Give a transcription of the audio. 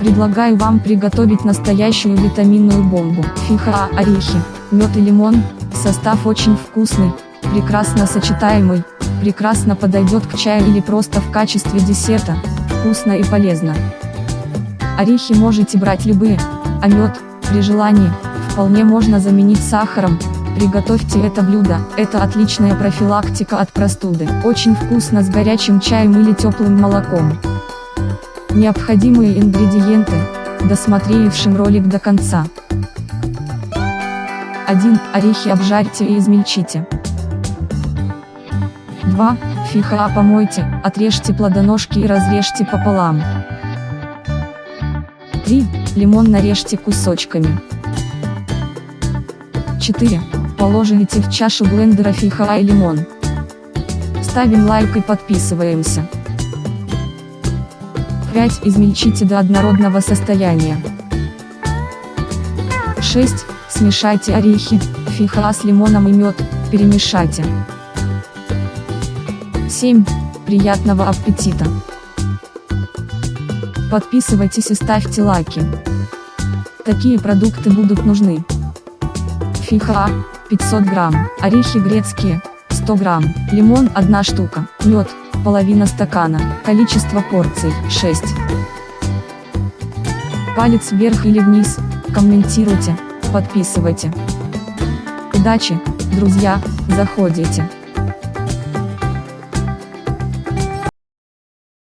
Предлагаю вам приготовить настоящую витаминную бомбу. Фиха, орехи, мед и лимон. Состав очень вкусный, прекрасно сочетаемый, прекрасно подойдет к чаю или просто в качестве десерта. Вкусно и полезно. Орехи можете брать любые, а мед, при желании, вполне можно заменить сахаром. Приготовьте это блюдо, это отличная профилактика от простуды. Очень вкусно с горячим чаем или теплым молоком. Необходимые ингредиенты, досмотревшим ролик до конца. 1. Орехи обжарьте и измельчите. 2. Фиха помойте, отрежьте плодоножки и разрежьте пополам. 3. Лимон нарежьте кусочками. 4. Положите в чашу блендера фиха и лимон. Ставим лайк и подписываемся. 5. Измельчите до однородного состояния. 6. Смешайте орехи, фиха с лимоном и мед, перемешайте. 7. Приятного аппетита! Подписывайтесь и ставьте лайки. Такие продукты будут нужны. Фиха 500 грамм, орехи грецкие 100 грамм, лимон 1 штука, мед половина стакана, количество порций 6. Палец вверх или вниз, комментируйте, подписывайте. Удачи, друзья, заходите.